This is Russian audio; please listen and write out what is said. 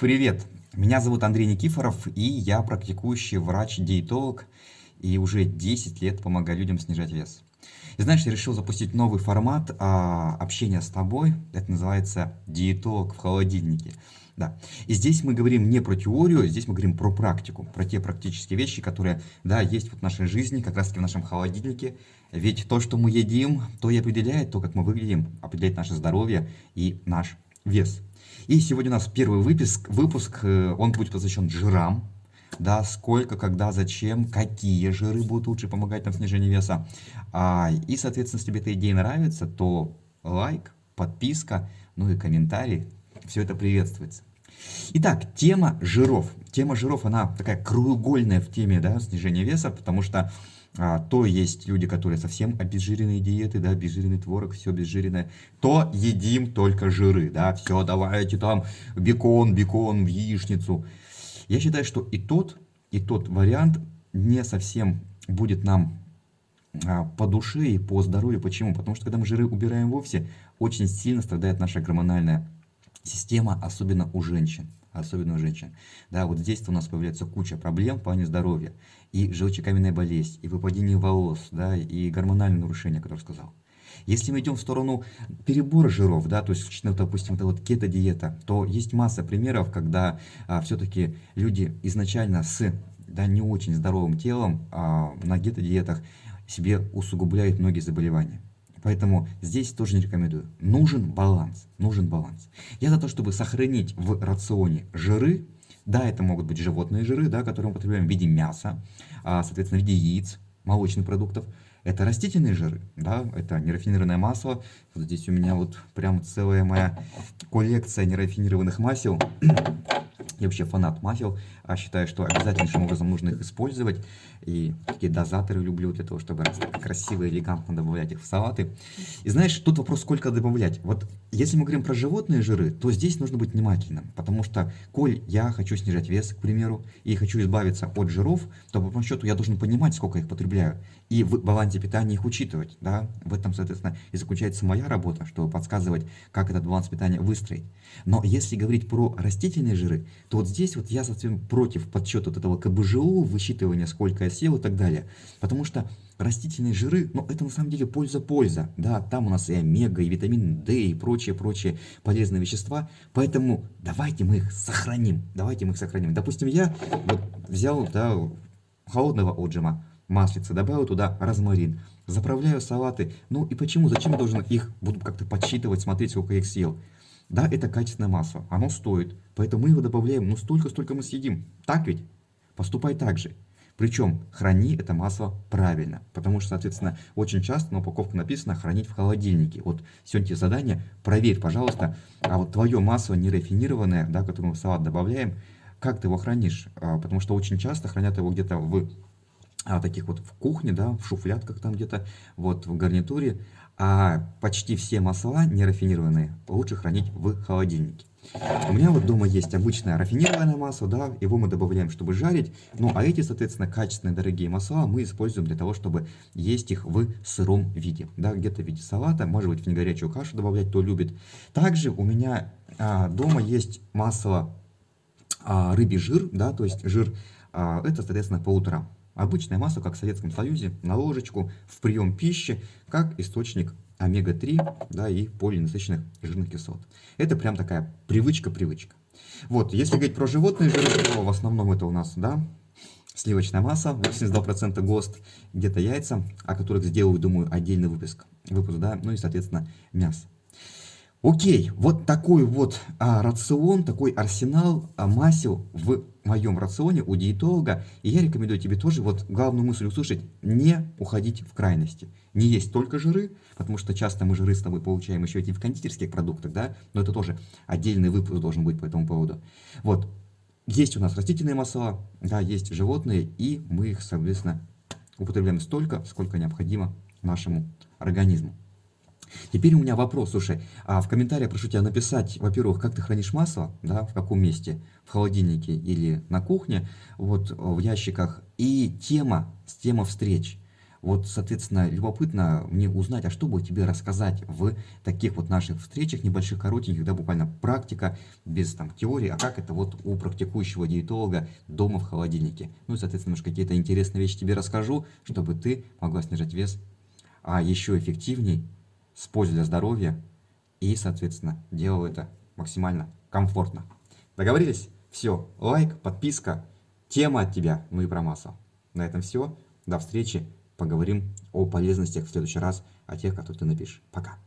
Привет! Меня зовут Андрей Никифоров, и я практикующий врач-диетолог, и уже 10 лет помогаю людям снижать вес. И знаешь, я решил запустить новый формат а, общения с тобой, это называется диетолог в холодильнике. Да. И здесь мы говорим не про теорию, здесь мы говорим про практику, про те практические вещи, которые, да, есть вот в нашей жизни, как раз таки в нашем холодильнике. Ведь то, что мы едим, то и определяет то, как мы выглядим, определяет наше здоровье и наш вес. И сегодня у нас первый выпуск, выпуск э, он будет посвящен жирам, да, сколько, когда, зачем, какие жиры будут лучше помогать нам в снижении веса. А, и, соответственно, если тебе эта идея нравится, то лайк, подписка, ну и комментарий, все это приветствуется. Итак, тема жиров. Тема жиров, она такая кругольная в теме да, снижения веса, потому что а, то есть люди, которые совсем обезжиренные диеты, да, обезжиренный творог, все обезжиренное, то едим только жиры, да, все, давайте там бекон, бекон в яичницу. Я считаю, что и тот, и тот вариант не совсем будет нам а, по душе и по здоровью. Почему? Потому что когда мы жиры убираем вовсе, очень сильно страдает наша гормональная система, особенно у женщин особенно у женщин. Да, вот здесь у нас появляется куча проблем в плане здоровья. И желчекаменная болезнь, и выпадение волос, да, и гормональные нарушения, которые сказал. Если мы идем в сторону перебора жиров, да, то есть, ну, допустим, это вот кето-диета, то есть масса примеров, когда а, все-таки люди изначально с да, не очень здоровым телом а, на кето-диетах себе усугубляют многие заболевания. Поэтому здесь тоже не рекомендую. Нужен баланс. Нужен баланс. Я за то, чтобы сохранить в рационе жиры. Да, это могут быть животные жиры, да, которые мы употребляем в виде мяса, а, соответственно, в виде яиц, молочных продуктов. Это растительные жиры, да, это нерафинированное масло. Вот здесь у меня вот прям целая моя коллекция нерафинированных масел. Я вообще фанат масел, а считаю, что обязательнейшим образом нужно их использовать. И такие дозаторы люблю для того, чтобы красиво и элегантно добавлять их в салаты. И знаешь, тут вопрос, сколько добавлять. Вот если мы говорим про животные жиры, то здесь нужно быть внимательным. Потому что, коль я хочу снижать вес, к примеру, и хочу избавиться от жиров, то по большому счету я должен понимать, сколько их потребляю. И в балансе питания их учитывать. Да? В этом, соответственно, и заключается моя работа, чтобы подсказывать, как этот баланс питания выстроить. Но если говорить про растительные жиры, то вот здесь вот я совсем против подсчета вот этого КБЖУ, высчитывания, сколько я съел и так далее. Потому что растительные жиры, ну это на самом деле польза-польза. Да, там у нас и омега, и витамин D, и прочие-прочие полезные вещества. Поэтому давайте мы их сохраним. Давайте мы их сохраним. Допустим, я вот взял да, холодного отжима, маслица, добавил туда розмарин, заправляю салаты. Ну и почему, зачем я должен их, буду как-то подсчитывать, смотреть, сколько я их съел. Да, это качественное масло, оно стоит, поэтому мы его добавляем, ну столько, столько мы съедим. Так ведь? Поступай так же. Причем храни это масло правильно, потому что, соответственно, очень часто на упаковке написано хранить в холодильнике. Вот сегодня тебе задание, проверь, пожалуйста, а вот твое масло нерафинированное, да, которое мы в салат добавляем, как ты его хранишь? А, потому что очень часто хранят его где-то в а, таких вот в кухне, да, в шуфлятках там где-то, вот в гарнитуре, а почти все масла нерафинированные лучше хранить в холодильнике. У меня вот дома есть обычное рафинированное масло, да, его мы добавляем, чтобы жарить, ну а эти, соответственно, качественные дорогие масла мы используем для того, чтобы есть их в сыром виде, да, где-то в виде салата, может быть в негорячую кашу добавлять, кто любит. Также у меня а, дома есть масло а, рыбий жир, да, то есть жир, а, это, соответственно, по утрам. Обычное масло, как в Советском Союзе, на ложечку, в прием пищи, как источник омега-3 да, и полиненасыщенных жирных кислот. Это прям такая привычка-привычка. Вот, если говорить про животные жиры, то в основном это у нас, да, сливочная масса, 82% ГОСТ, где-то яйца, о которых сделаю, думаю, отдельный выпуск, выпуск, да, ну и, соответственно, мясо. Окей, вот такой вот а, рацион, такой арсенал а, масел в моем рационе у диетолога. И я рекомендую тебе тоже вот главную мысль услышать, не уходить в крайности. Не есть только жиры, потому что часто мы жиры с тобой получаем еще и в кондитерских продуктах, да, но это тоже отдельный выпуск должен быть по этому поводу. Вот, есть у нас растительные масла, да, есть животные, и мы их, соответственно, употребляем столько, сколько необходимо нашему организму. Теперь у меня вопрос, слушай, а в комментариях прошу тебя написать, во-первых, как ты хранишь масло, да, в каком месте, в холодильнике или на кухне, вот в ящиках, и тема, тема встреч. Вот, соответственно, любопытно мне узнать, а что бы тебе рассказать в таких вот наших встречах небольших, коротеньких, да, буквально практика, без там теории, а как это вот у практикующего диетолога дома в холодильнике. Ну и, соответственно, может, какие-то интересные вещи тебе расскажу, чтобы ты могла снижать вес, а еще эффективней, с пользой для здоровья и, соответственно, делал это максимально комфортно. Договорились? Все, лайк, подписка, тема от тебя, ну и про массу. На этом все. До встречи. Поговорим о полезностях в следующий раз, о тех, которые ты напишешь. Пока.